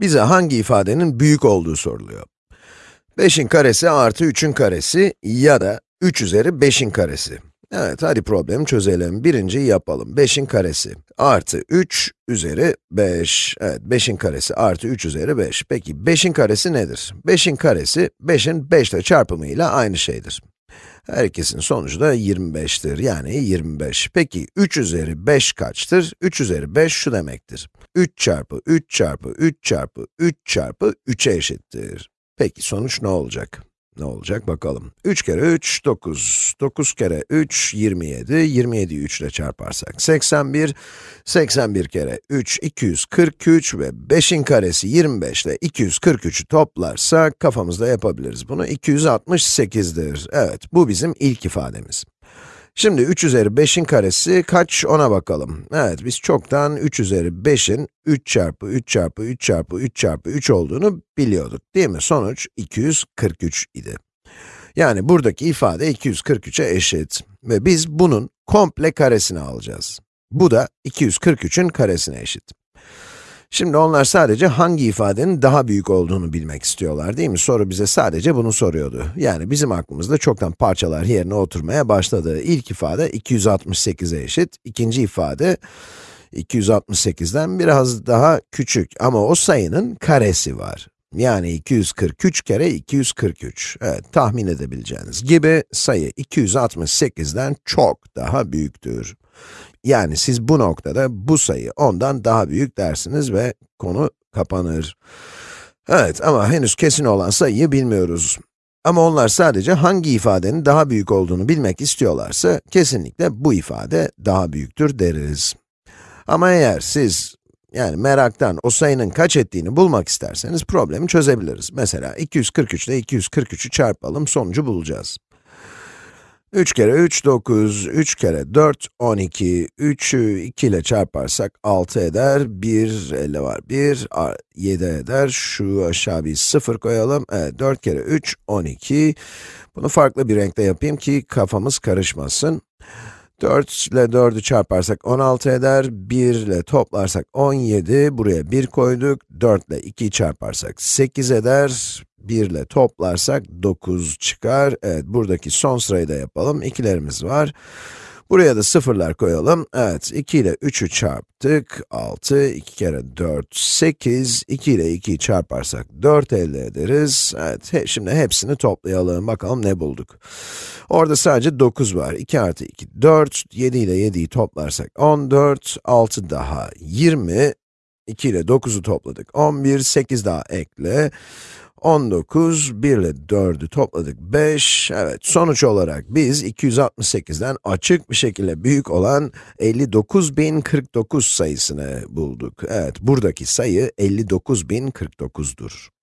Bize hangi ifadenin büyük olduğu soruluyor. 5'in karesi artı 3'ün karesi ya da 3 üzeri 5'in karesi. Evet, hadi problemi çözelim. Birinciyi yapalım. 5'in karesi artı 3 üzeri 5. Evet, 5'in karesi artı 3 üzeri 5. Peki, 5'in karesi nedir? 5'in karesi, 5'in 5 ile çarpımıyla aynı şeydir. Her ikisinin sonucu da 25'tir, yani 25. Peki, 3 üzeri 5 kaçtır? 3 üzeri 5 şu demektir. 3 çarpı 3 çarpı 3 çarpı 3 çarpı 3'e eşittir. Peki, sonuç ne olacak? Ne olacak bakalım. 3 kere 3, 9. 9 kere 3, 27. 27'yi 3 ile çarparsak 81. 81 kere 3, 243 ve 5'in karesi 25 ile 243'ü toplarsak kafamızda yapabiliriz. Bunu 268'dir. Evet, bu bizim ilk ifademiz. Şimdi 3 üzeri 5'in karesi kaç ona bakalım. Evet, biz çoktan 3 üzeri 5'in 3 çarpı 3 çarpı 3 çarpı 3 çarpı 3 olduğunu biliyorduk, değil mi? Sonuç 243 idi. Yani buradaki ifade 243'e eşit ve biz bunun komple karesini alacağız. Bu da 243'ün karesine eşit. Şimdi onlar sadece hangi ifadenin daha büyük olduğunu bilmek istiyorlar, değil mi? Soru bize sadece bunu soruyordu. Yani bizim aklımızda çoktan parçalar yerine oturmaya başladı. İlk ifade 268'e eşit, ikinci ifade 268'den biraz daha küçük ama o sayının karesi var. Yani 243 kere 243. Evet, tahmin edebileceğiniz gibi sayı 268'den çok daha büyüktür. Yani siz bu noktada bu sayı ondan daha büyük dersiniz ve konu kapanır. Evet ama henüz kesin olan sayıyı bilmiyoruz. Ama onlar sadece hangi ifadenin daha büyük olduğunu bilmek istiyorlarsa, kesinlikle bu ifade daha büyüktür deriz. Ama eğer siz, yani meraktan o sayının kaç ettiğini bulmak isterseniz problemi çözebiliriz. Mesela 243 ile 243'ü çarpalım, sonucu bulacağız. 3 kere 3, 9, 3 kere 4, 12, 3'ü 2 ile çarparsak 6 eder, 1, 50 var, 1, 7 eder, şu aşağı bir 0 koyalım, evet, 4 kere 3, 12. Bunu farklı bir renkte yapayım ki kafamız karışmasın. 4 ile 4'ü çarparsak 16 eder, 1 ile toplarsak 17, buraya 1 koyduk, 4 ile 2'yi çarparsak 8 eder, 1 ile toplarsak 9 çıkar. Evet, buradaki son sırayı da yapalım. İkilerimiz var. Buraya da sıfırlar koyalım. Evet, 2 ile 3'ü çarptık. 6, 2 kere 4, 8. 2 ile 2'yi çarparsak 4 elde ederiz. Evet, he, şimdi hepsini toplayalım. Bakalım ne bulduk. Orada sadece 9 var. 2 artı 2, 4. 7 ile 7'yi toplarsak 14. 6 daha 20. 2 ile 9'u topladık. 11, 8 daha ekle. 19, 1 ile 4'ü topladık 5. Evet, sonuç olarak biz 268'den açık bir şekilde büyük olan 59.049 sayısını bulduk. Evet, buradaki sayı 59.049'dur.